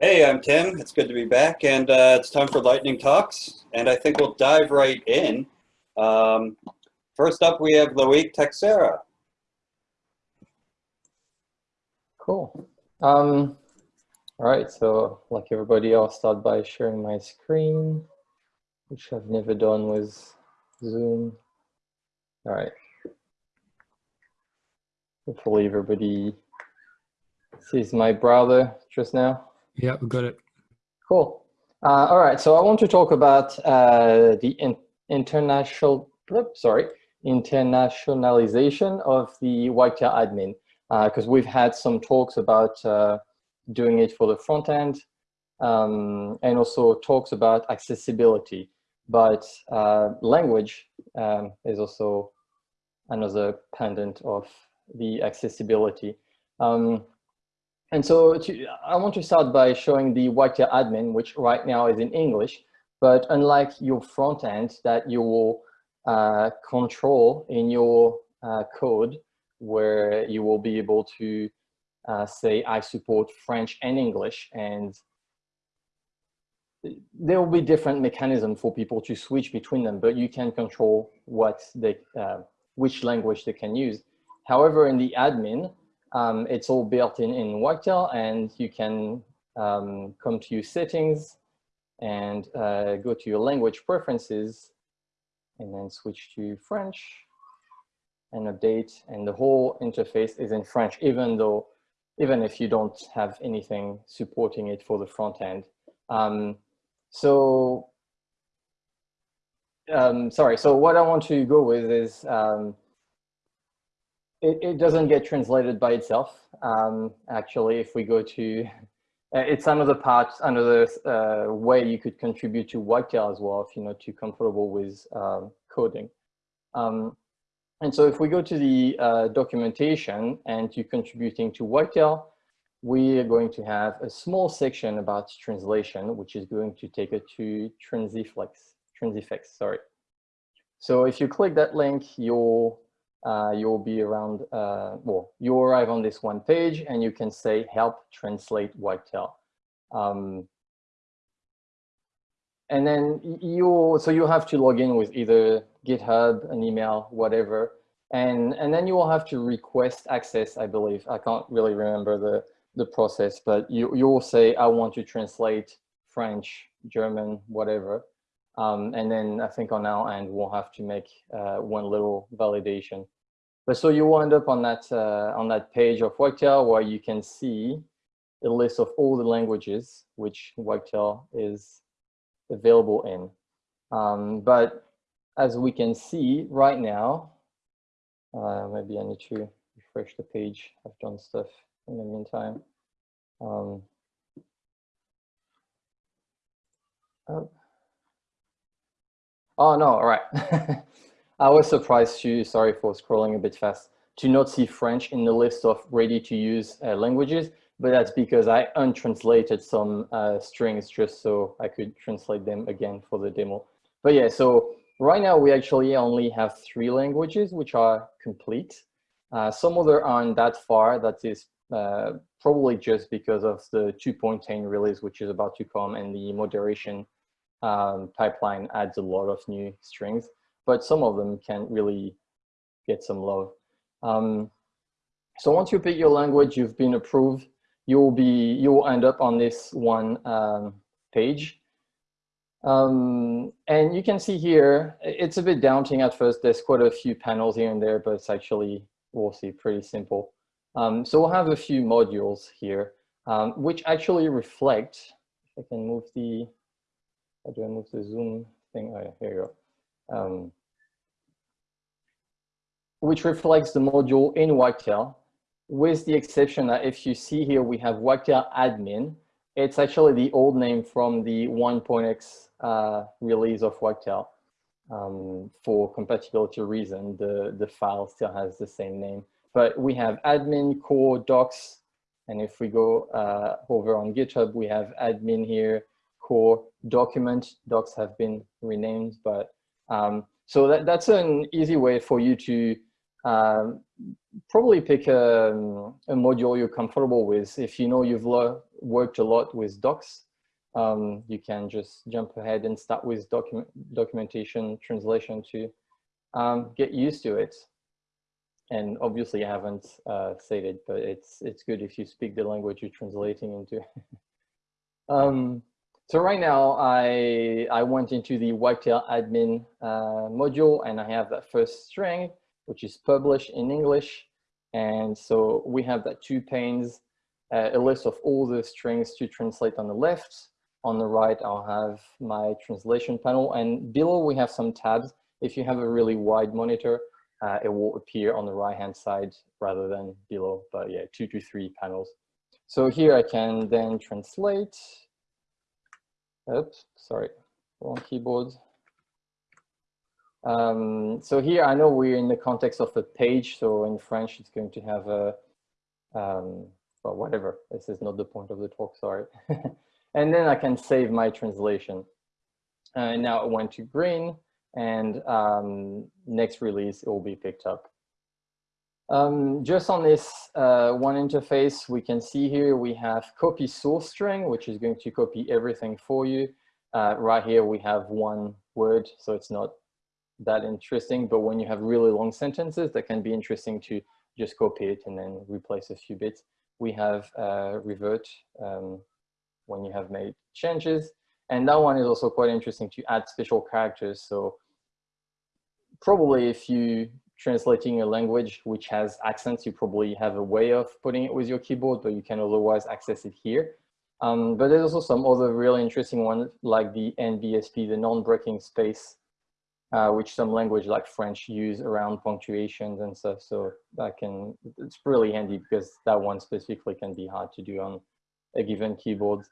Hey, I'm Tim. It's good to be back, and uh, it's time for Lightning Talks, and I think we'll dive right in. Um, first up, we have Loic Teixeira. Cool. Um, all right, so like everybody, I'll start by sharing my screen, which I've never done with Zoom. All right. Hopefully everybody sees my browser just now. Yeah, we got it. Cool. Uh, all right, so I want to talk about uh, the in international, sorry, internationalization of the Wagtail admin, because uh, we've had some talks about uh, doing it for the front end, um, and also talks about accessibility. But uh, language um, is also another pendant of the accessibility. Um, and so to, I want to start by showing the Wagtail admin, which right now is in English, but unlike your front end that you will uh, control in your uh, code, where you will be able to uh, say, I support French and English, and there will be different mechanisms for people to switch between them, but you can control what they, uh, which language they can use. However, in the admin, um, it's all built in in Wagtail and you can um, come to your settings and uh, go to your language preferences and then switch to French and update and the whole interface is in French even though even if you don't have anything supporting it for the front end. Um, so um, sorry, so what I want to go with is um, it, it doesn't get translated by itself. Um, actually, if we go to, uh, it's another part, another uh, way you could contribute to Wagtail as well if you're not too comfortable with um, coding. Um, and so if we go to the uh, documentation and to contributing to Wagtail, we are going to have a small section about translation, which is going to take it to Transifex, Transifex, sorry. So if you click that link, you'll uh, you'll be around, uh, well, you arrive on this one page and you can say help translate Wagtail. Um, and then you, so you have to log in with either GitHub, an email, whatever. And, and then you will have to request access, I believe. I can't really remember the, the process, but you, you will say, I want to translate French, German, whatever. Um, and then I think on our end, we'll have to make uh, one little validation. But so you will end up on that, uh, on that page of Wagtail where you can see a list of all the languages which Wagtail is available in. Um, but as we can see right now, uh, maybe I need to refresh the page. I've done stuff in the meantime. Um, oh. Oh, no, all right. I was surprised to, sorry for scrolling a bit fast, to not see French in the list of ready to use uh, languages, but that's because I untranslated some uh, strings just so I could translate them again for the demo. But yeah, so right now we actually only have three languages which are complete. Uh, some other aren't that far, that is uh, probably just because of the 2.10 release which is about to come and the moderation um, pipeline adds a lot of new strings, but some of them can really get some love. Um, so once you pick your language, you've been approved, you'll be you'll end up on this one um, page. Um, and you can see here, it's a bit daunting at first. There's quite a few panels here and there, but it's actually, we'll see, pretty simple. Um, so we'll have a few modules here, um, which actually reflect, if I can move the, how do I move the zoom thing? Oh, yeah, here you go. Um, which reflects the module in Wagtail, with the exception that if you see here, we have Wagtail admin. It's actually the old name from the 1.x uh, release of Wagtail. Um, for compatibility reason, the, the file still has the same name. But we have admin, core, docs, and if we go uh, over on GitHub, we have admin here, core document. Docs have been renamed, but um, so that, that's an easy way for you to um, probably pick a, a, module you're comfortable with. If you know you've worked a lot with docs, um, you can just jump ahead and start with document documentation translation to um, get used to it. And obviously I haven't uh, said it, but it's, it's good if you speak the language you're translating into. so right now I, I went into the Wagtail admin uh, module and I have that first string, which is published in English. And so we have that two panes, uh, a list of all the strings to translate on the left. On the right, I'll have my translation panel. And below we have some tabs. If you have a really wide monitor, uh, it will appear on the right hand side rather than below, but yeah, two to three panels. So here I can then translate. Oops, sorry, wrong keyboard. Um, so here I know we're in the context of a page. So in French, it's going to have a, um, well, whatever. This is not the point of the talk, sorry. and then I can save my translation. And now it went to green and um, next release it will be picked up. Um, just on this uh, one interface, we can see here we have copy source string, which is going to copy everything for you. Uh, right here we have one word, so it's not that interesting, but when you have really long sentences, that can be interesting to just copy it and then replace a few bits. We have uh, revert um, when you have made changes. And that one is also quite interesting to add special characters. So probably if you translating a language which has accents, you probably have a way of putting it with your keyboard, but you can otherwise access it here. Um, but there's also some other really interesting ones like the NBSP, the non-breaking space, uh, which some language like French use around punctuations and stuff. So that can, it's really handy because that one specifically can be hard to do on a given keyboard.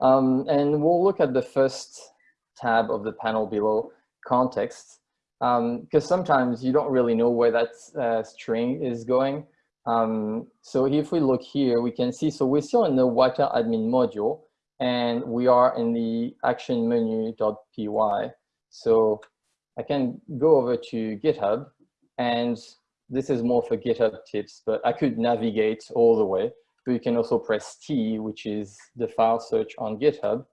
Um, and we'll look at the first tab of the panel below, context, because um, sometimes you don't really know where that uh, string is going. Um, so if we look here, we can see, so we're still in the Wagtail admin module, and we are in the action menu.py. So I can go over to GitHub, and this is more for GitHub tips, but I could navigate all the way. But you can also press T, which is the file search on GitHub,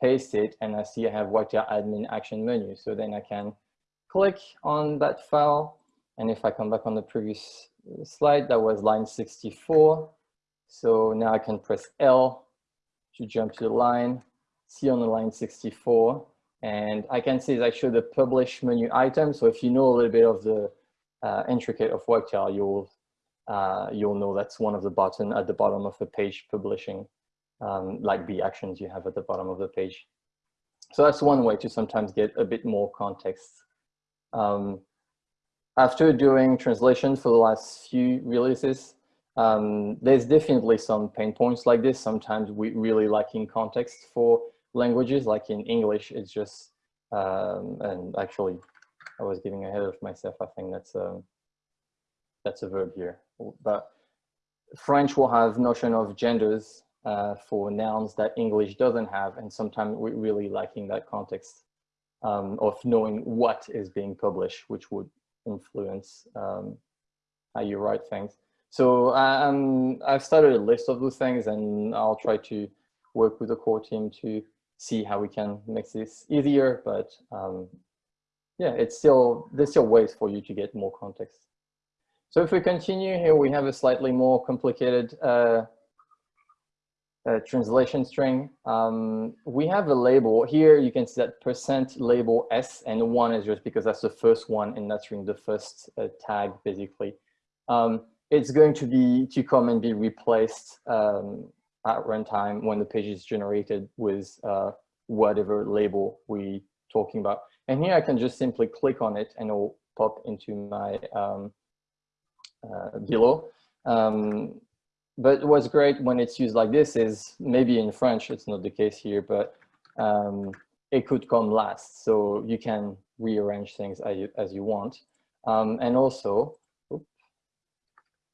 paste it, and I see I have Wagtail admin action menu. So then I can click on that file. And if I come back on the previous slide, that was line 64. So now I can press L to jump to the line, see on the line 64, and I can see it's actually the publish menu item. So if you know a little bit of the uh, intricate of Wagtail, you'll uh, you'll know that's one of the button at the bottom of the page publishing um, like the actions you have at the bottom of the page. So that's one way to sometimes get a bit more context. Um, after doing translation for the last few releases, um, there's definitely some pain points like this. Sometimes we really lacking context for languages, like in English, it's just, um, and actually I was giving ahead of myself. I think that's a, um, that's a verb here, but French will have notion of genders uh, for nouns that English doesn't have. And sometimes we're really lacking that context um, of knowing what is being published, which would influence um, how you write things. So um, I've started a list of those things and I'll try to work with the core team to see how we can make this easier, but um, yeah, it's still, there's still ways for you to get more context. So if we continue here, we have a slightly more complicated uh, translation string. Um, we have a label here. You can see that percent label S and one is just because that's the first one in that string, the first uh, tag basically. Um, it's going to be to come and be replaced um, at runtime when the page is generated with uh, whatever label we talking about. And here I can just simply click on it and it will pop into my um, uh, below. Um, but what's great when it's used like this is maybe in French, it's not the case here, but um, it could come last. So you can rearrange things as you, as you want. Um, and also,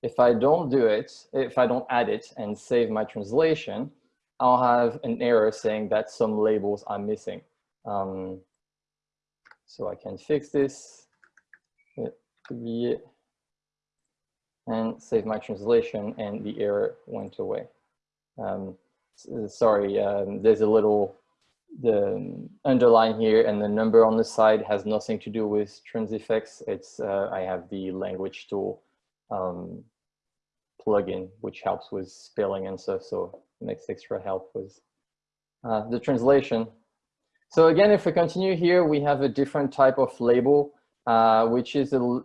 if I don't do it, if I don't add it and save my translation, I'll have an error saying that some labels are missing. Um, so I can fix this and save my translation and the error went away. um, sorry, um, there's a little the underline here and the number on the side has nothing to do with Transifex. It's uh, I have the language tool um, plugin which helps with spelling and stuff, so makes extra help with uh, the translation. So again, if we continue here, we have a different type of label, uh, which is a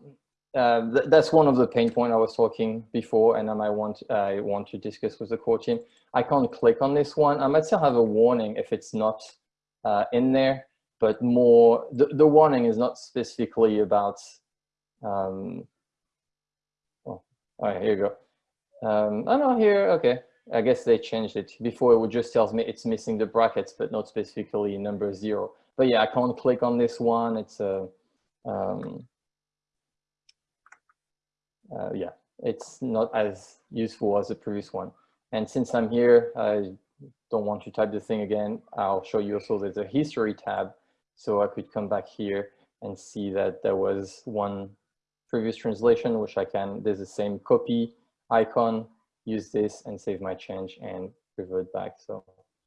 uh, th that's one of the pain point I was talking before, and I might want I want to discuss with the core team. I can't click on this one. I might still have a warning if it's not uh, in there, but more the, the warning is not specifically about. Um, oh, all right, here you go. Um, oh no, here, okay. I guess they changed it. Before it would just tells me it's missing the brackets, but not specifically number zero. But yeah, I can't click on this one. It's a, um, uh, yeah, it's not as useful as the previous one. And since I'm here, I don't want to type the thing again. I'll show you also there's a history tab. So I could come back here and see that there was one previous translation, which I can, there's the same copy icon, use this and save my change and revert back. So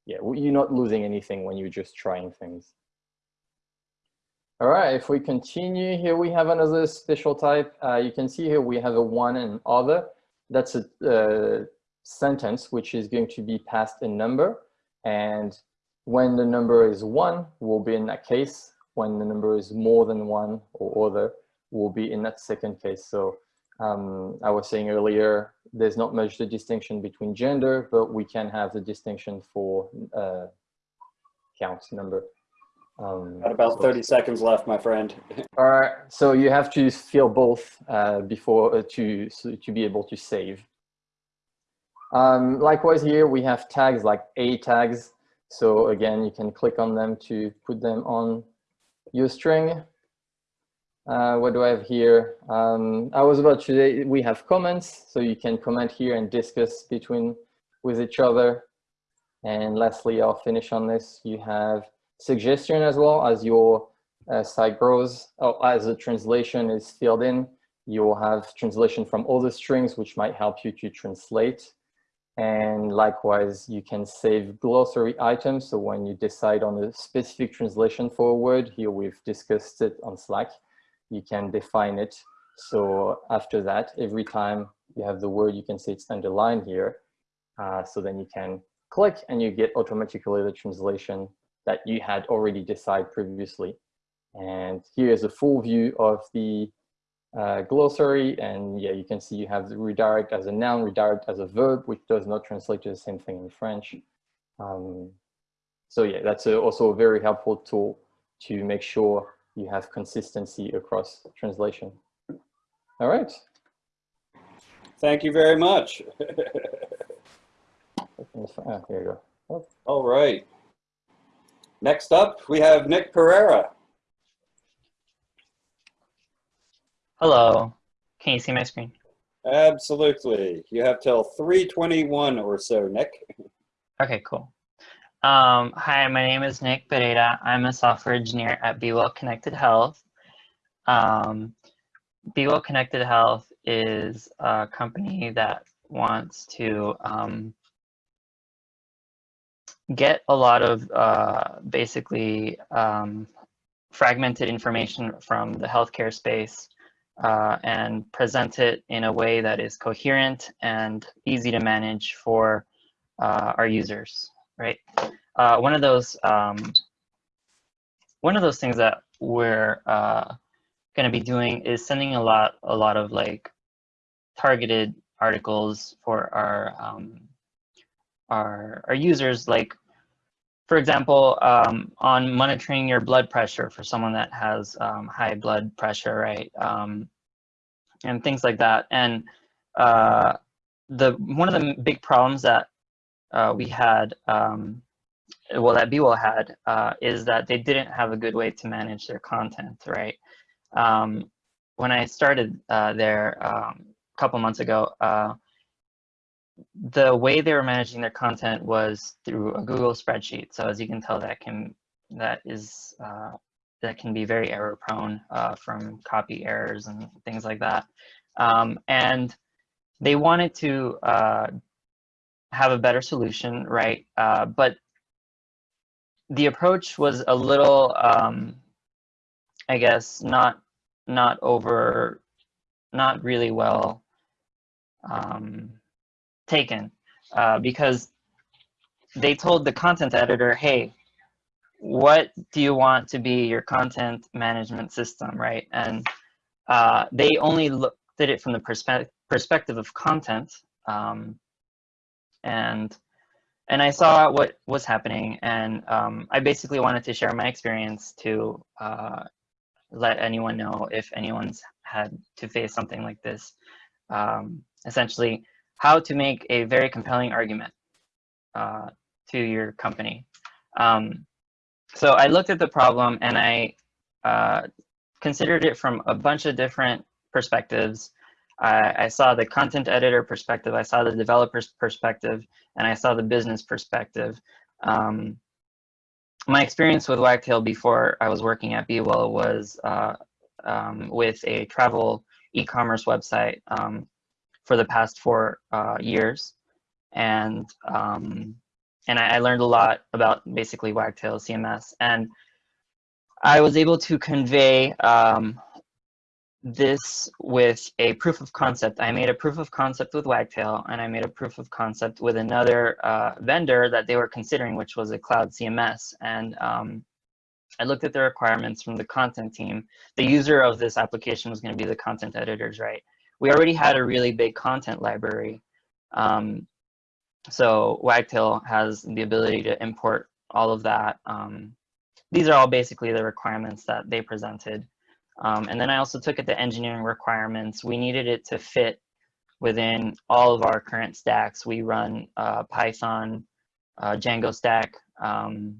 yeah, you're not losing anything when you're just trying things. All right, if we continue here, we have another special type. Uh, you can see here we have a one and other. That's a uh, sentence which is going to be passed a number. And when the number is one, will be in that case. When the number is more than one or other, will be in that second case. So um, I was saying earlier, there's not much the distinction between gender, but we can have the distinction for uh, count number. Um, Got about so- 30 seconds left, my friend. all right, so you have to fill both uh, before uh, to so to be able to save. Um, likewise, here we have tags like A tags. So again, you can click on them to put them on your string. Uh, what do I have here? Um, I was about to say we have comments, so you can comment here and discuss between with each other. And lastly, I'll finish on this. You have suggestion as well as your uh, site grows, or as the translation is filled in, you will have translation from other strings, which might help you to translate. And likewise, you can save glossary items. So when you decide on a specific translation for a word, here we've discussed it on Slack, you can define it. So after that, every time you have the word, you can say it's underlined here. Uh, so then you can click and you get automatically the translation that you had already decided previously. And here is a full view of the uh, glossary. And yeah, you can see you have the redirect as a noun, redirect as a verb, which does not translate to the same thing in French. Um, so yeah, that's a, also a very helpful tool to make sure you have consistency across translation. All right. Thank you very much. Ah, here you go. All right. Next up, we have Nick Pereira. Hello. Can you see my screen? Absolutely. You have till 321 or so, Nick. Okay, cool. Um, hi, my name is Nick Pereira. I'm a software engineer at Be Well Connected Health. Um, Be Well Connected Health is a company that wants to um, get a lot of uh, basically um, fragmented information from the healthcare space uh, and present it in a way that is coherent and easy to manage for uh, our users, right? Uh, one of those um, one of those things that we're uh, going to be doing is sending a lot a lot of like targeted articles for our um, our our users, like for example, um, on monitoring your blood pressure for someone that has um, high blood pressure, right? Um, and things like that. And uh, the one of the big problems that uh, we had, um, well, that BeWell had, uh, is that they didn't have a good way to manage their content, right? Um, when I started uh, there um, a couple months ago, uh, the way they were managing their content was through a Google spreadsheet. So as you can tell, that can that is uh, that can be very error prone uh, from copy errors and things like that. Um, and they wanted to uh, have a better solution, right? Uh, but the approach was a little, um, I guess, not not over, not really well um, taken, uh, because they told the content editor, hey, what do you want to be your content management system, right? And uh, they only looked at it from the perspe perspective of content. Um, and and I saw what was happening, and um, I basically wanted to share my experience to uh, let anyone know if anyone's had to face something like this. Um, essentially, how to make a very compelling argument uh, to your company. Um, so I looked at the problem and I uh, considered it from a bunch of different perspectives. I, saw the content editor perspective, I saw the developer's perspective, and I saw the business perspective. Um, my experience with Wagtail before I was working at BeWell was uh, um, with a travel e-commerce website um, for the past four uh, years. And um, and I, I, learned a lot about basically Wagtail CMS. And I was able to convey um, this with a proof of concept. I made a proof of concept with Wagtail, and I made a proof of concept with another uh, vendor that they were considering, which was a cloud CMS. And um, I looked at the requirements from the content team. The user of this application was going to be the content editors, right? We already had a really big content library. Um, so Wagtail has the ability to import all of that. Um, these are all basically the requirements that they presented. Um, and then I also took it to engineering requirements. We needed it to fit within all of our current stacks. We run uh, Python, uh, Django stack. Um,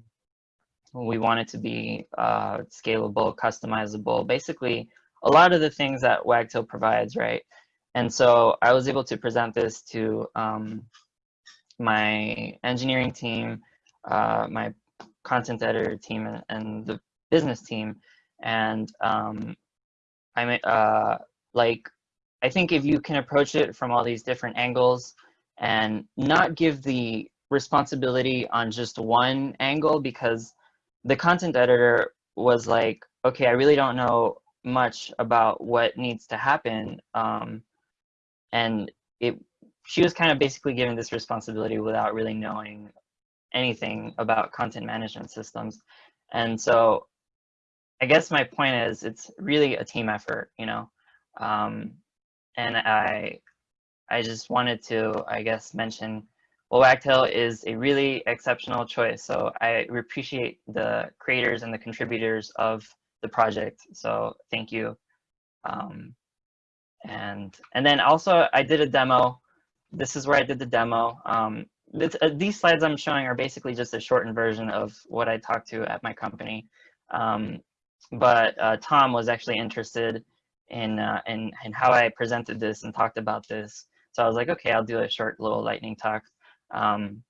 we want it to be uh, scalable, customizable, basically a lot of the things that Wagtail provides, right? And so I was able to present this to um, my engineering team, uh, my content editor team, and, and the business team. And um, I uh, like, I think if you can approach it from all these different angles and not give the responsibility on just one angle because the content editor was like, okay, I really don't know much about what needs to happen. Um, and it she was kind of basically given this responsibility without really knowing anything about content management systems. And so I guess my point is it's really a team effort, you know. Um, and I I just wanted to, I guess, mention well, Wagtail is a really exceptional choice. So I appreciate the creators and the contributors of the project. So thank you. Um, and and then also I did a demo this is where I did the demo. Um, this, uh, these slides I'm showing are basically just a shortened version of what I talked to at my company. Um, but uh, Tom was actually interested in, uh, in, in how I presented this and talked about this. So I was like, okay, I'll do a short little lightning talk. Um,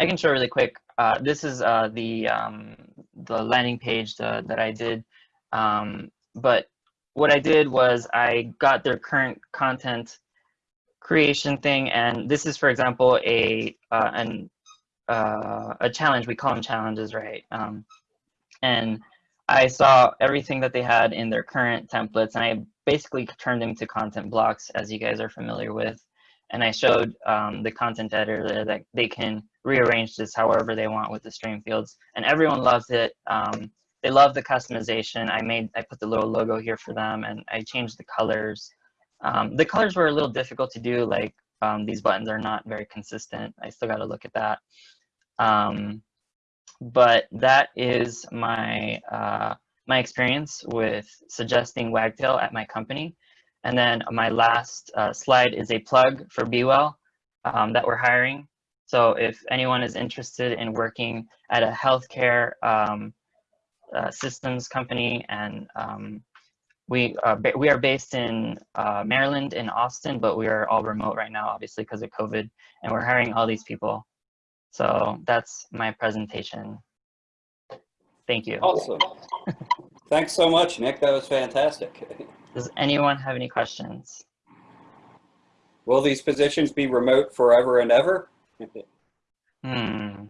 I can show really quick. Uh, this is uh, the, um, the landing page uh, that I did. Um, but what I did was I got their current content creation thing. And this is, for example, a uh, an uh, a challenge. We call them challenges, right? Um, and I saw everything that they had in their current templates, and I basically turned them to content blocks, as you guys are familiar with. And I showed um, the content editor that they can rearrange this however they want with the stream fields, and everyone loves it. Um, they love the customization. I made, I put the little logo here for them, and I changed the colors. Um, the colors were a little difficult to do, like um, these buttons are not very consistent. I still got to look at that. Um, but that is my, uh, my experience with suggesting Wagtail at my company. And then my last uh, slide is a plug for BeWell um, that we're hiring. So if anyone is interested in working at a healthcare um, uh, systems company and um, we uh, we are based in uh, Maryland in Austin, but we are all remote right now, obviously because of COVID, and we're hiring all these people. So that's my presentation. Thank you. Awesome. Thanks so much, Nick. That was fantastic. Does anyone have any questions? Will these positions be remote forever and ever? Hmm.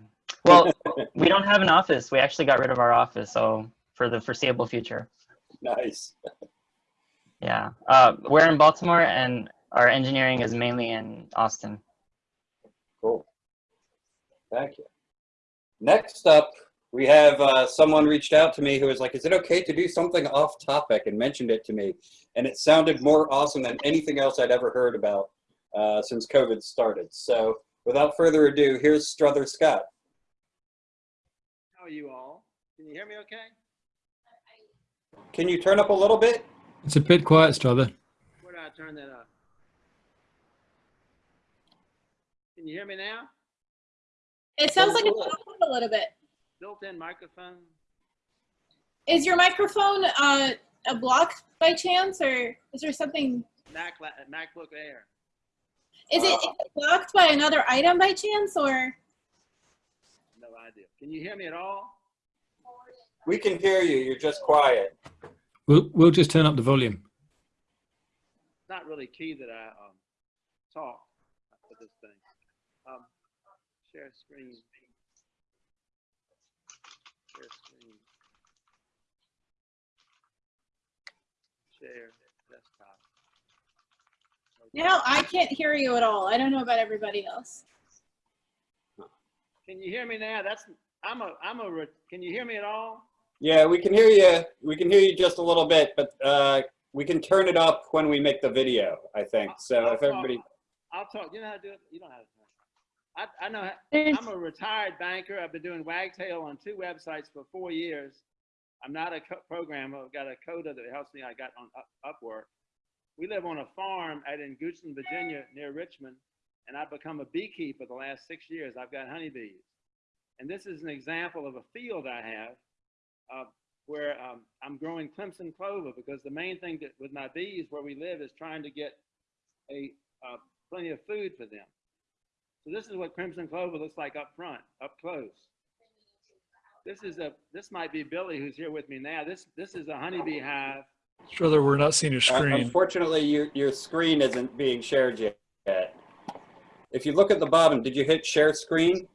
Well, we don't have an office. We actually got rid of our office, so for the foreseeable future. nice. Yeah. Uh, we're in Baltimore, and our engineering is mainly in Austin. Cool. Thank you. Next up, we have uh, someone reached out to me who was like, is it okay to do something off topic and mentioned it to me. And it sounded more awesome than anything else I'd ever heard about uh, since COVID started. So without further ado, here's Strother Scott. How are you all? Can you hear me okay? Can you turn up a little bit? It's a bit quiet, Strother. Where do I turn that up? Can you hear me now? It sounds like it's a little bit. Built-in microphone? Is your microphone uh, a block by chance, or is there something? Mac, la- MacBook Air. Is it, is it blocked by another item by chance, or? No idea. Can you hear me at all? We can hear you. You're just quiet. We'll we'll just turn up the volume. It's not really key that I um, talk for this thing. Um, share screen. Share screen. Share desktop. Okay. No, I can't hear you at all. I don't know about everybody else. Can you hear me now? That's I'm a I'm a. Can you hear me at all? Yeah, we can hear you. We can hear you just a little bit, but uh, we can turn it up when we make the video, I think. So I'll if talk- everybody, I'll talk. You know how to do it. You don't know how to. I I know. how- I'm a retired banker. I've been doing Wagtail on two websites for four years. I'm not a co- programmer. I've got a coder that helps me. I got on Up- Upwork. We live on a farm out in Goochland, Virginia, near Richmond, and I've become a beekeeper the last six years. I've got honeybees, and this is an example of a field I have uh, where um, I'm growing crimson clover because the main thing that with my bees where we live is trying to get a uh, plenty of food for them. So this is what crimson clover looks like up front, up close. This is a this might be Billy who's here with me now. This this is a honeybee hive. Strother, we're not seeing your uh, screen. unfortunately, your, your screen isn't being shared yet. If you look at the bottom, did you hit share screen?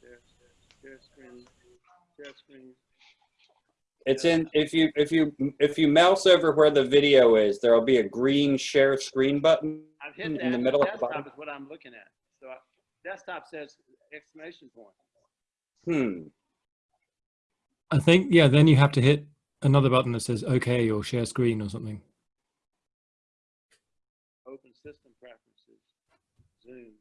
Share, share screen, share screen. It's in, if you, if you, if you mouse over where the video is, there'll be a green share screen button. I've hit In the middle of the desktop bottom? is what I'm looking at. So I, desktop says exclamation point. Hmm. I think yeah. Then you have to hit another button that says OK or share screen or something. Open system preferences. Zoom.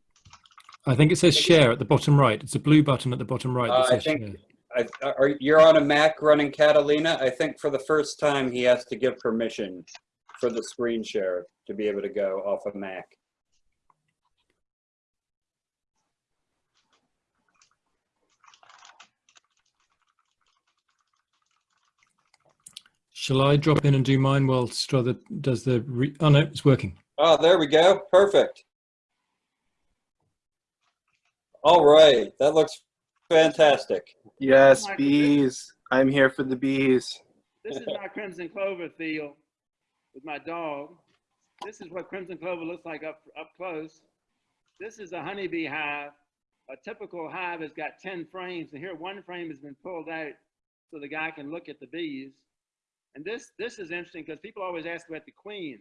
I think it says share at the bottom right. It's a blue button at the bottom right Uh, I think-. I, are, you're on a Mac running Catalina. I think for the first time he has to give permission for the screen share to be able to go off a Mac. Shall I drop in and do mine while Strother does the? Re- oh no, it's working. Oh, there we go. Perfect. All right. That looks fantastic. Yes, bees. I'm here for the bees. This is my crimson clover field with my dog. This is what crimson clover looks like up up close. This is a honeybee hive. A typical hive has got 10 frames, and here one frame has been pulled out so the guy can look at the bees. And this this is interesting because people always ask about the queen.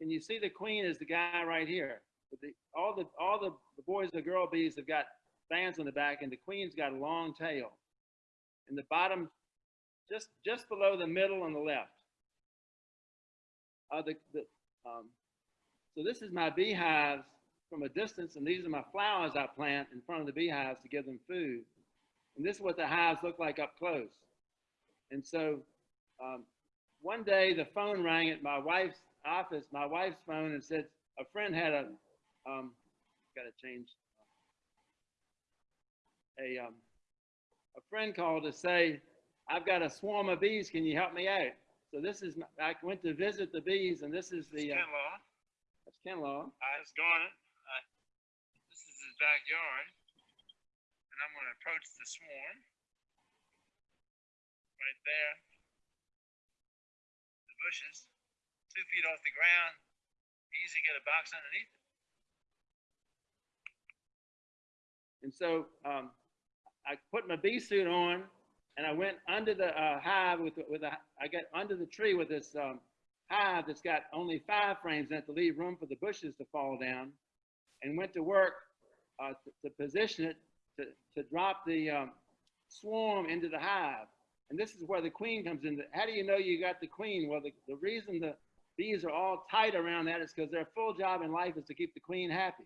Can you see the queen is the guy right here? But the, all the all the, the boys and the girl bees have got fans on the back, and the queen's got a long tail. And the bottom just just below the middle on the left. Uh, the, the, um, so this is my beehives from a distance, and these are my flowers I plant in front of the beehives to give them food. And this is what the hives look like up close. And so um, one day the phone rang at my wife's office, my wife's phone, and said a friend had a, um, got to change, a, um, a friend called to say, I've got a swarm of bees. Can you help me out? So this is, my- I went to visit the bees and this is the, uh, Ken Law. that's Ken Law. I was going. I, this is his backyard, and I'm going to approach the swarm. Right there. The bushes, two feet off the ground. easy to get a box underneath it. And so um, I put my bee suit on and I went under the uh, hive with, with a, I got under the tree with this um, hive that's got only five frames in it to leave room for the bushes to fall down and went to work uh, to, to position it to, to drop the um, swarm into the hive. And this is where the queen comes in. How do you know you got the queen? Well, the, the reason the bees are all tight around that is because their full job in life is to keep the queen happy.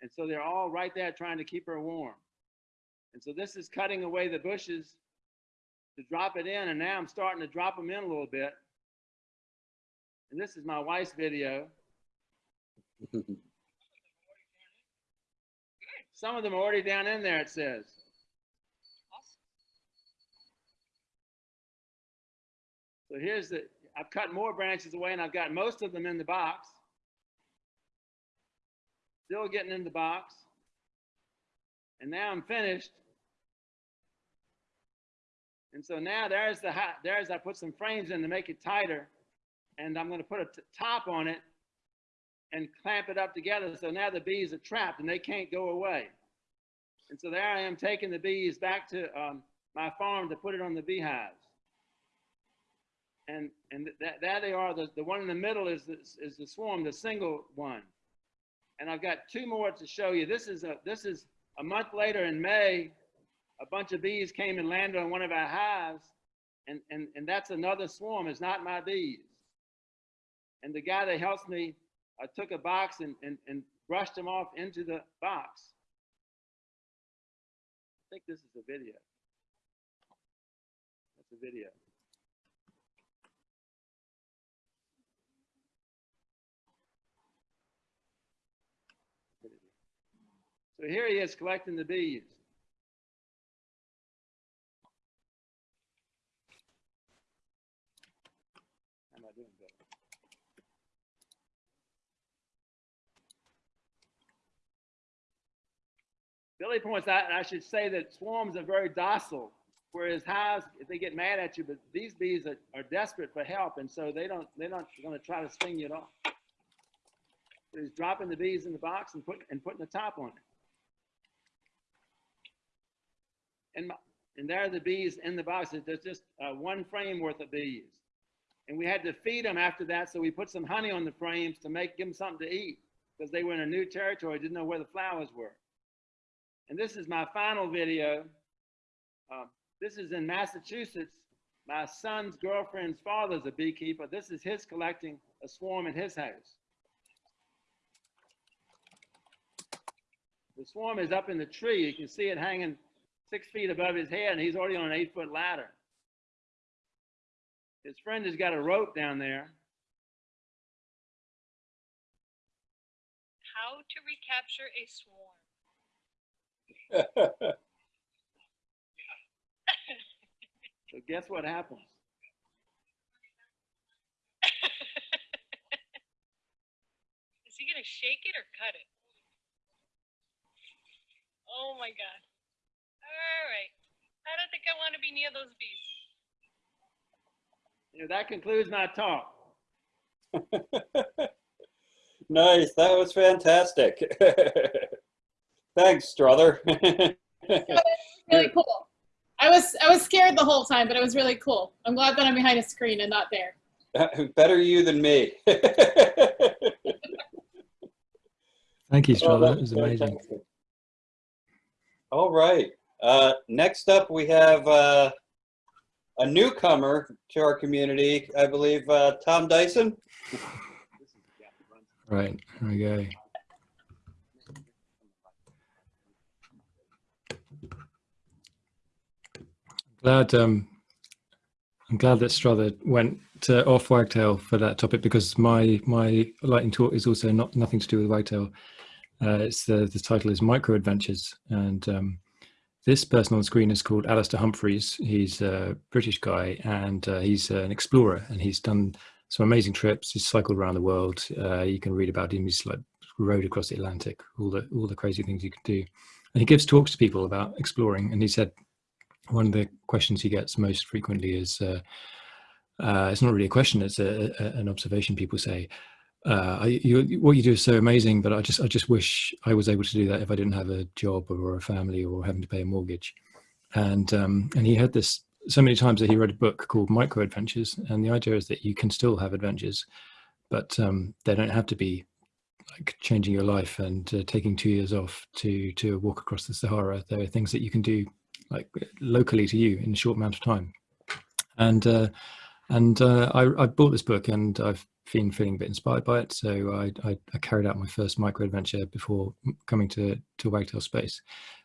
And so they're all right there trying to keep her warm. And so this is cutting away the bushes to drop it in. And now I'm starting to drop them in a little bit. And this is my wife's video. Some of them are already down in there, it says. So here's the, I've cut more branches away and I've got most of them in the box. Still getting in the box. And now I'm finished. And so now there's the, ha- there's, I put some frames in to make it tighter. And I'm gonna put a top on it and clamp it up together. So now the bees are trapped and they can't go away. And so there I am taking the bees back to um, my farm to put it on the beehives. And, and that, that they are, the, the one in the middle is the, is the swarm, the single one. And I've got two more to show you. This is a, this is a month later in May, a bunch of bees came and landed on one of our hives. And, and, and that's another swarm, it's not my bees. And the guy that helps me I took a box and, and, and brushed them off into the box. I think this is a video. That's a video. So here he is collecting the bees. Billy points out, and I should say that swarms are very docile, whereas hives, they get mad at you, but these bees are, are desperate for help, and so they don't, they're not going to try to sting you at all. He's dropping the bees in the box and putting and putting the top on it. And my, and there are the bees in the boxes. There's just uh, one frame worth of bees, and we had to feed them after that. So we put some honey on the frames to make give them something to eat because they were in a new territory, didn't know where the flowers were. And this is my final video. Uh, this is in Massachusetts. My son's girlfriend's father's a beekeeper. This is his collecting a swarm in his house. The swarm is up in the tree. You can see it hanging six feet above his head, and he's already on an eight foot ladder. His friend has got a rope down there. How to recapture a swarm. So guess what happens? Is he gonna shake it or cut it? Oh my god. Alright. I don't think I want to be near those bees. You know, that concludes my talk. nice. That was fantastic. Thanks, Strother. Really cool. I was I was scared the whole time, but it was really cool. I'm glad that I'm behind a screen and not there. Better you than me. Thank you, Oh, Strother. that That was was amazing. fantastic. All right. Uh, next up, we have uh, a newcomer to our community, I believe, uh, Tom Dyson. Right, okay. Glad um, I'm glad that Strother went to off Wagtail for that topic because my my lightning talk is also not nothing to do with Wagtail. Uh, it's the the title is Micro Adventures, and um, this person on the screen is called Alastair Humphreys. He's a British guy, and uh, he's an explorer, and he's done some amazing trips. He's cycled around the world. Uh, you can read about him. He's like rode across the Atlantic, all the all the crazy things you can do, and he gives talks to people about exploring. And he said one of the questions he gets most frequently is. Uh, uh, it's not really a question, it's a, a, an observation people say, uh, you, what you do is so amazing, but I just I just wish I was able to do that if I didn't have a job or a family or having to pay a mortgage. And um, and he had this so many times that he wrote a book called Micro Adventures, and the idea is that you can still have adventures, but um, they don't have to be like changing your life and uh, taking two years off to to walk across the Sahara. There are things that you can do like locally to you in a short amount of time. And uh, and uh, I, I bought this book and I've been feeling a bit inspired by it. So I, I, I carried out my first micro adventure before coming to to Wagtail Space.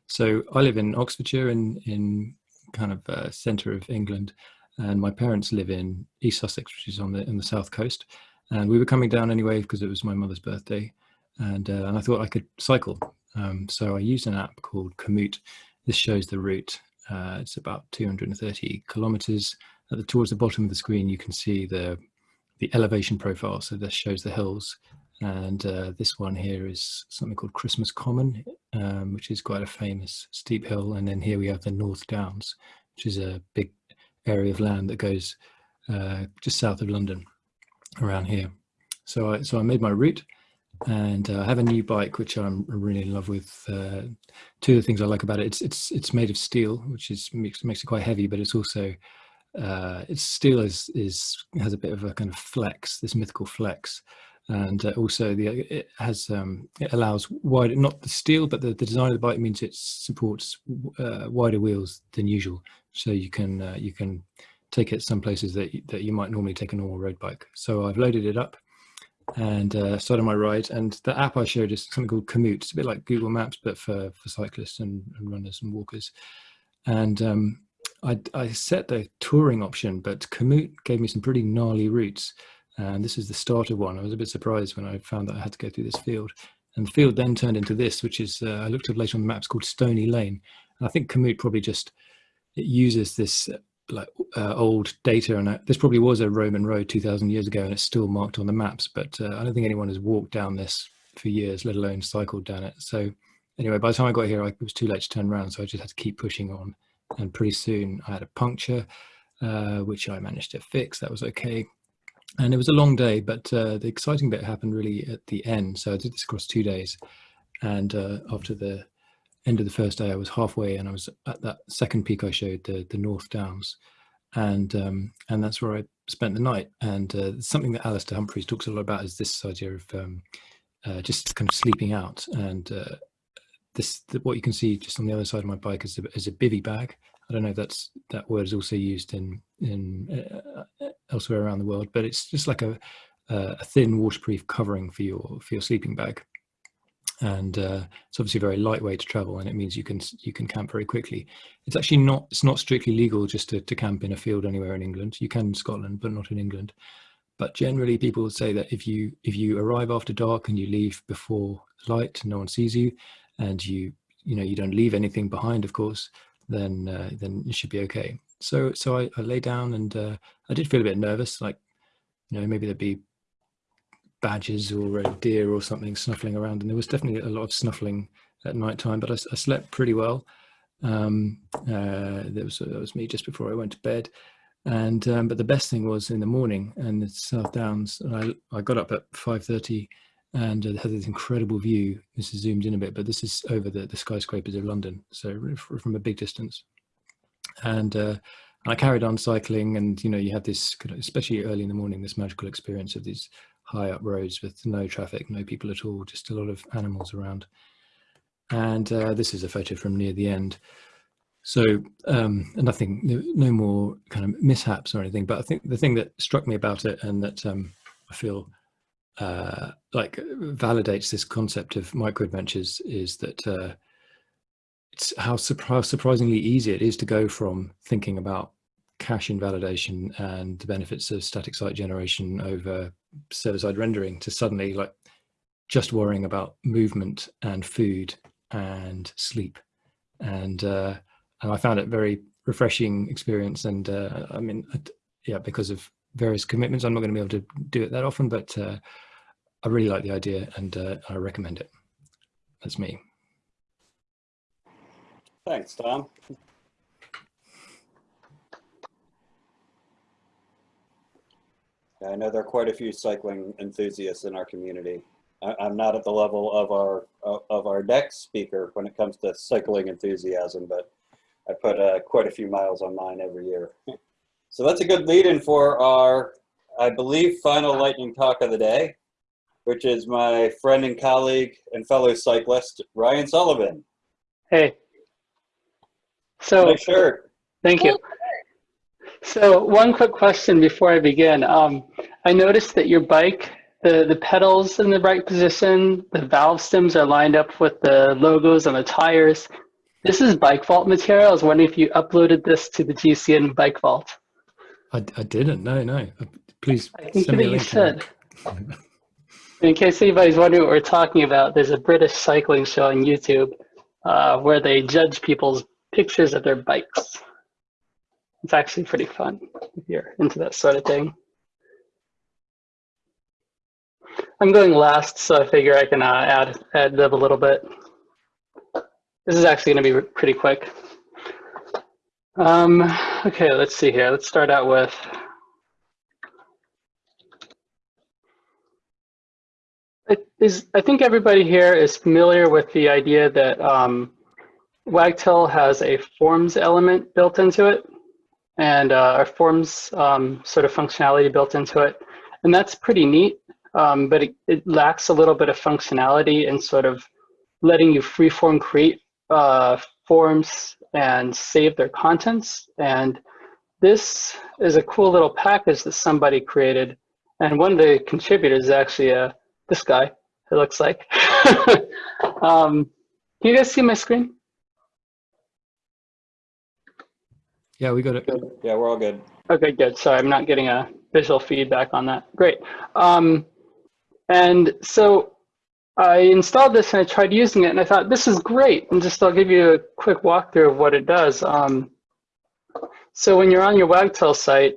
So I live in Oxfordshire in in kind of uh, centre of England, and my parents live in East Sussex, which is on the in the south coast. And we were coming down anyway because it was my mother's birthday, and uh, and I thought I could cycle. Um, so I used an app called Komoot. This shows the route. Uh, it's about 230 kilometers. At the, towards the bottom of the screen, you can see the the elevation profile. So this shows the hills, and uh, this one here is something called Christmas Common, um, which is quite a famous steep hill. And then here we have the North Downs, which is a big area of land that goes uh, just south of London around here. So I, so I made my route and uh, I have a new bike, which I'm really in love with. Uh, two of the things I like about it, it's, it's, it's made of steel, which is makes, makes it quite heavy, but it's also, uh, its steel is, is, has a bit of a kind of flex, this mythical flex. And uh, also the, it has, um, it allows wide, not the steel, but the, the design of the bike means it supports uh, wider wheels than usual. So you can, uh, you can take it some places that, that you might normally take a normal road bike. So I've loaded it up and uh, started my ride. And the app I showed is something called Komoot. It's a bit like Google Maps, but for, for cyclists and, and runners and walkers. And um, I, I, set the touring option, but Komoot gave me some pretty gnarly routes. And this is the starter one. I was a bit surprised when I found that I had to go through this field. And the field then turned into this, which is, uh, I looked up later on the maps called Stony Lane. And I think Komoot probably just it uses this like uh, old data and uh, this probably was a Roman road 2000 years ago and it's still marked on the maps but uh, I don't think anyone has walked down this for years let alone cycled down it so anyway by the time I got here I, it was too late to turn around so I just had to keep pushing on and pretty soon I had a puncture uh, which I managed to fix that was okay and it was a long day but uh, the exciting bit happened really at the end so I did this across two days and uh, after the end of the first day, I was halfway and I was at that second peak I showed, the, the North Downs. And um, and that's where I spent the night. And uh, something that Alastair Humphreys talks a lot about is this idea of um, uh, just kind of sleeping out. And uh, this the, what you can see just on the other side of my bike is a, is a bivy bag. I don't know if that's that word is also used in in uh, elsewhere around the world, but it's just like a a thin waterproof covering for your for your sleeping bag. And uh, it's obviously very lightweight to travel and it means you can you can camp very quickly. It's actually not it's not strictly legal just to, to camp in a field anywhere in england. You can in scotland but not in england. But generally people would say that if you if you arrive after dark and you leave before light no one sees you and you you know you don't leave anything behind of course then uh, then you should be okay so so i, I lay down and uh, i did feel a bit nervous like you know maybe there'd be badgers or a deer or something snuffling around. And there was definitely a lot of snuffling at night time, but I, I slept pretty well. Um, uh, there was, that was me just before I went to bed. And, um, but the best thing was in the morning and the South Downs, and I, I got up at 5.30 and uh, had this incredible view. This is zoomed in a bit, but this is over the, the skyscrapers of London. So from a big distance. And uh, I carried on cycling and, you know, you have this, especially early in the morning, this magical experience of these high up roads with no traffic, no people at all, just a lot of animals around. And uh, this is a photo from near the end. So um, nothing, no more kind of mishaps or anything. But I think the thing that struck me about it and that um, I feel uh, like validates this concept of micro adventures is that uh, it's how, how surprisingly easy it is to go from thinking about cache invalidation and the benefits of static site generation over server-side rendering to suddenly like just worrying about movement and food and sleep. And uh, and I found it very refreshing experience and uh, I mean yeah because of various commitments. I'm not going to be able to do it that often but uh, I really like the idea and uh, I recommend it that's me thanks Tom I know there are quite a few cycling enthusiasts in our community. I, I'm not at the level of our of- of our next speaker when it comes to cycling enthusiasm, but I put uh, quite a few miles on mine every year. So that's a good lead-in for our, I believe, final lightning talk of the day, which is my friend and colleague and fellow cyclist Ryan Sullivan. Hey. So, Nice shirt. thank you. So one quick question before I begin. Um, I noticed that your bike, the, the pedals in the right position, the valve stems are lined up with the logos on the tires. This is Bike Vault material. I was wondering if you uploaded this to the GCN Bike Vault. I, I didn't. No, no. Uh, Please I think send me that a you link. to that. should. In case anybody's wondering what we're talking about, there's a British cycling show on YouTube uh, where they judge people's pictures of their bikes. It's actually pretty fun if you're into that sort of thing. I'm going last, so I figure I can uh, add add lib a little bit. This is actually going to be pretty quick. Um, okay, let's see here. Let's start out with Is, I think everybody here is familiar with the idea that um, Wagtail has a forms element built into it and uh, a forms um, sort of functionality built into it. And that's pretty neat, um, but it, it lacks a little bit of functionality and sort of letting you freeform create uh, forms and save their contents. And this is a cool little package that somebody created. And one of the contributors is actually a this guy, it looks like. um, can you guys see my screen? Yeah, we got it. Yeah, we're all good. Okay, good. Sorry, I'm not getting a visual feedback on that. Great. Um, and so I installed this and I tried using it and I thought, this is great. And just I'll give you a quick walkthrough of what it does. Um, so when you're on your Wagtail site,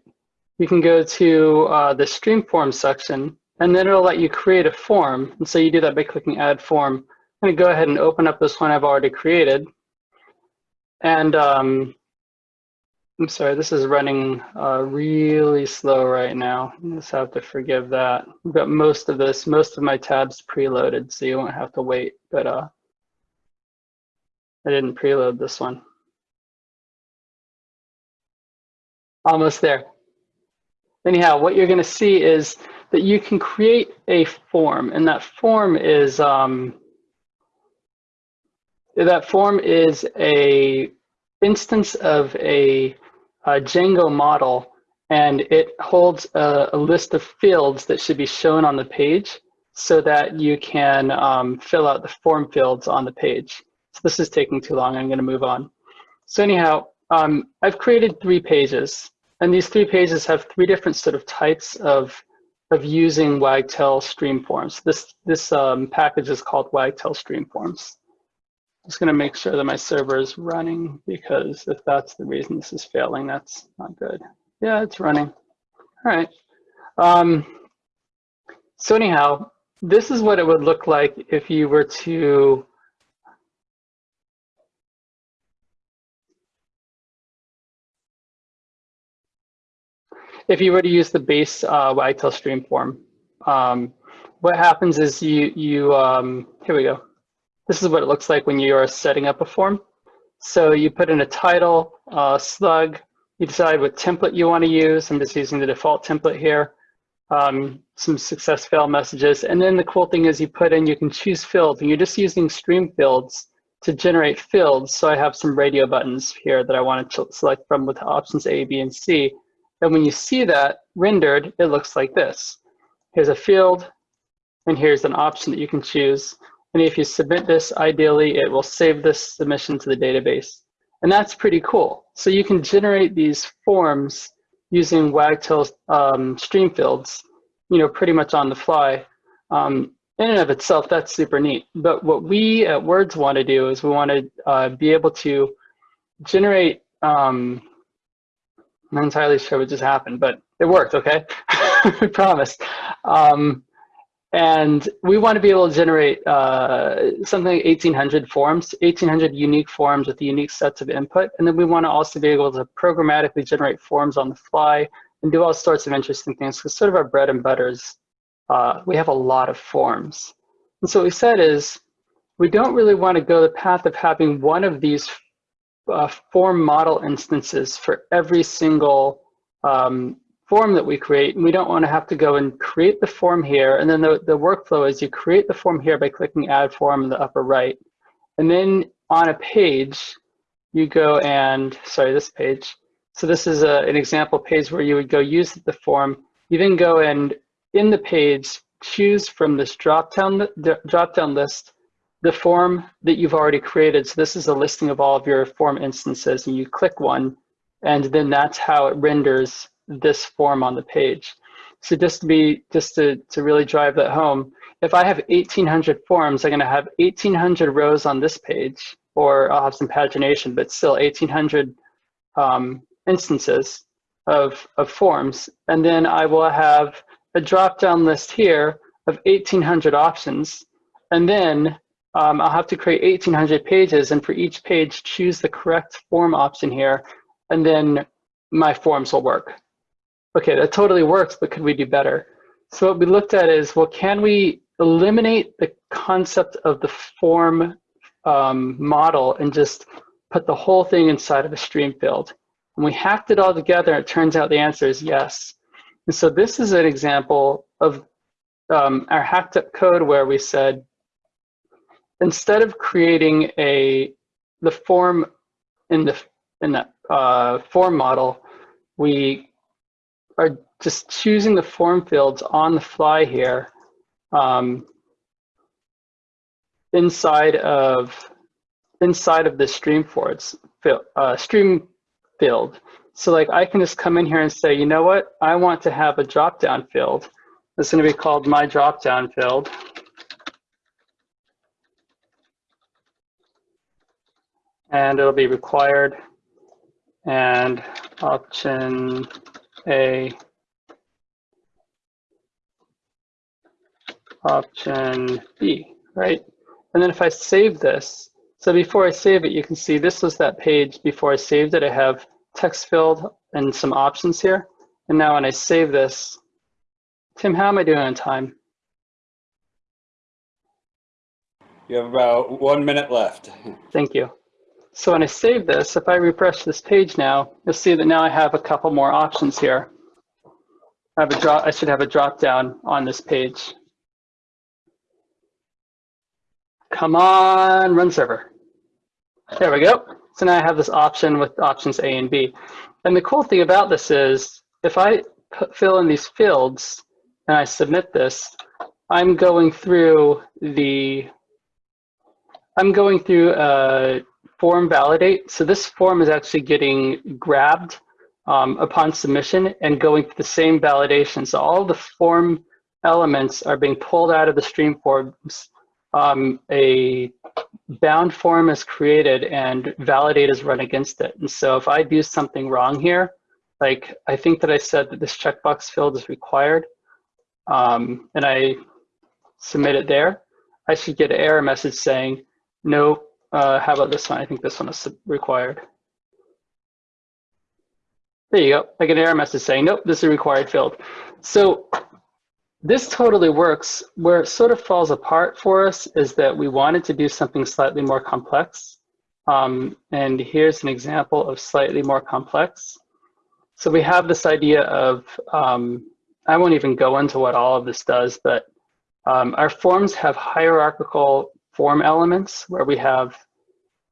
you can go to uh, the Streamform section and then it'll let you create a form. And so you do that by clicking add form. I'm gonna go ahead and open up this one I've already created. And um, I'm sorry, this is running uh, really slow right now. You just have to forgive that. I've got most of this, most of my tabs preloaded, so you won't have to wait, but uh, I didn't preload this one. Almost there. Anyhow, what you're gonna see is that you can create a form, and that form is um, that form is a instance of a, a Django model, and it holds a, a, list of fields that should be shown on the page so that you can um, fill out the form fields on the page. So this is taking too long. I'm going to move on. So anyhow, um, I've created three pages, and these three pages have three different sort of types of of using Wagtail stream forms. This, this um, package is called Wagtail stream forms. Just gonna make sure that my server is running because if that's the reason this is failing, that's not good. Yeah, it's running. All right. Um, so anyhow, this is what it would look like if you were to if you were to use the base uh, Wagtail stream form. Um, what happens is you, you um, here we go. This is what it looks like when you are setting up a form. So you put in a title, uh, slug, you decide what template you want to use. I'm just using the default template here. Um, some success fail messages. And then the cool thing is you put in, you can choose fields and you're just using stream fields to generate fields. So I have some radio buttons here that I want to select from with options A, B, and C. And when you see that rendered, it looks like this. Here's a field, and here's an option that you can choose. And if you submit this, ideally, it will save this submission to the database. And that's pretty cool. So you can generate these forms using Wagtail um, stream fields, you know, pretty much on the fly. Um, in and of itself, that's super neat. But what we at Words want to do is we want to uh, be able to generate um, not entirely sure what just happened, but it worked, okay? I promise. Um, and we want to be able to generate uh, something like 1,800 forms, 1,800 unique forms with the unique sets of input. And then we want to also be able to programmatically generate forms on the fly and do all sorts of interesting things because sort of our bread and butter is uh, we have a lot of forms. And so what we said is we don't really want to go the path of having one of these uh, form model instances for every single um, form that we create. And we don't want to have to go and create the form here. And then the, the workflow is you create the form here by clicking add form in the upper right. And then on a page, you go and, sorry, this page. So this is a, an example page where you would go use the form. You then go and in the page, choose from this drop-down drop-down list the form that you've already created. So this is a listing of all of your form instances and you click one and then that's how it renders this form on the page. So just to be, just to, to really drive that home, if I have 1800 forms, I'm gonna have 1800 rows on this page, or I'll have some pagination, but still 1800 um, instances of, of forms. And then I will have a drop-down list here of 1800 options. And then um, I'll have to create 1800 pages and for each page choose the correct form option here and then my forms will work. Okay, that totally works, but could we do better? So what we looked at is, well, can we eliminate the concept of the form um, model and just put the whole thing inside of a stream field? And we hacked it all together, it turns out the answer is yes. And so this is an example of um, our hacked up code where we said, instead of creating a the form in the in the uh, form model, we are just choosing the form fields on the fly here um, inside of inside of the stream forwards uh, stream field. So like I can just come in here and say, you know what? I want to have a drop down field. It's going to be called my drop down field. And it'll be required and option A option B, right? And then if I save this, so before I save it, you can see this was that page before I saved it. I have text filled and some options here. And now when I save this, Tim, how am I doing on time? You have about one minute left. Thank you. So when I save this, if I refresh this page now, you'll see that now I have a couple more options here. I have a drop, I should have a drop down on this page. Come on, run server. There we go. So now I have this option with options A and B. And the cool thing about this is if I put, fill in these fields and I submit this, I'm going through the, I'm going through a form validate. So this form is actually getting grabbed um, upon submission and going through the same validation. So all the form elements are being pulled out of the stream forms. Um, a bound form is created and validate is run against it. And so if I do something wrong here, like I think that I said that this checkbox field is required, um, and I submit it there, I should get an error message saying, no, uh, how about this one? I think this one is required. There you go. I get an error message saying, nope, this is a required field. So this totally works. Where it sort of falls apart for us is that we wanted to do something slightly more complex. Um, and here's an example of slightly more complex. So we have this idea of, um, I won't even go into what all of this does, but um, our forms have hierarchical form elements where we have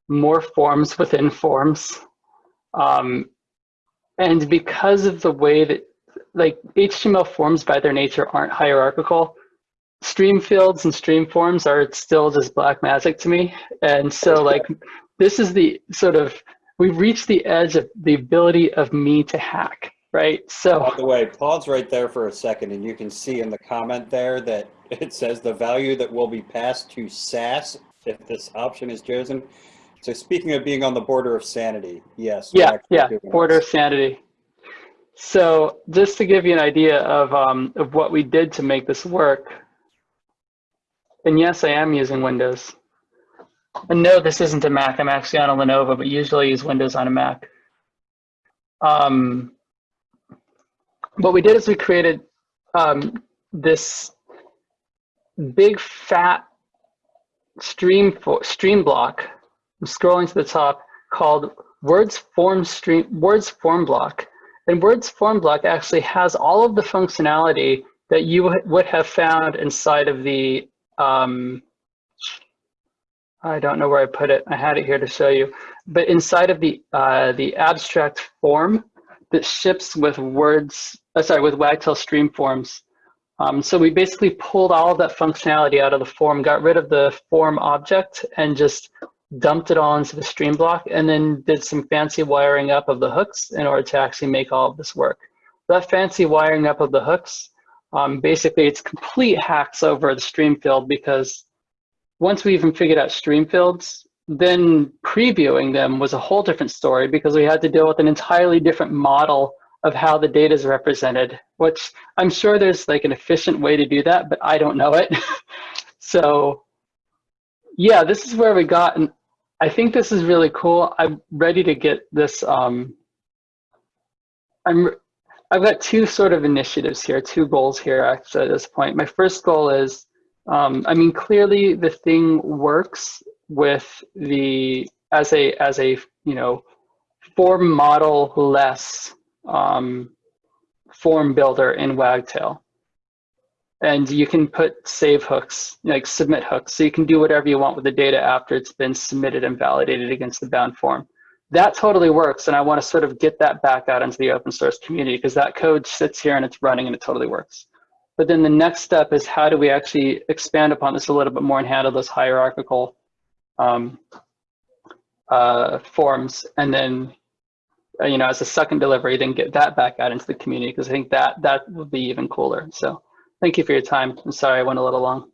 more forms within forms. Um, and because of the way that like HTML forms by their nature aren't hierarchical, stream fields and stream forms are still just black magic to me. And so like, this is the sort of, we've reached the edge of the ability of me to hack, right? So By the way, pause right there for a second and you can see in the comment there that it says the value that will be passed to SAS if this option is chosen. So speaking of being on the border of sanity, yes. yeah, yeah, border of sanity. So just to give you an idea of, um, of what we did to make this work, and yes, I am using Windows. And no, this isn't a Mac. I'm actually on a Lenovo, but usually I use Windows on a Mac. Um, what we did is we created um, this big fat stream stream block. I'm scrolling to the top called Words Form Stream Words Form Block, and Words Form Block actually has all of the functionality that you would- would have found inside of the um, I don't know where I put it. I had it here to show you, but inside of the uh, the abstract form that ships with words, uh, sorry, with Wagtail stream forms. Um, so we basically pulled all of that functionality out of the form, got rid of the form object, and just dumped it all into the stream block, and then did some fancy wiring up of the hooks in order to actually make all of this work. That fancy wiring up of the hooks, um, basically it's complete hacks over the stream field because once we even figured out stream fields, then previewing them was a whole different story because we had to deal with an entirely different model of how the data is represented, which I'm sure there's like an efficient way to do that, but I don't know it. so yeah, this is where we got, and I think this is really cool. I'm ready to get this. Um, I'm, I've got two sort of initiatives here, two goals here actually at this point. My first goal is, um, I mean, clearly the thing works with the as a as a you know form model less um, form builder in Wagtail. And you can put save hooks, like submit hooks, so you can do whatever you want with the data after it's been submitted and validated against the bound form. That totally works, and I want to sort of get that back out into the open source community because that code sits here and it's running and it totally works. But then the next step is how do we actually expand upon this a little bit more and handle those hierarchical um, uh, forms, and then uh, you know as a second delivery, then get that back out into the community because I think that that would be even cooler. So thank you for your time. I'm sorry I went a little long.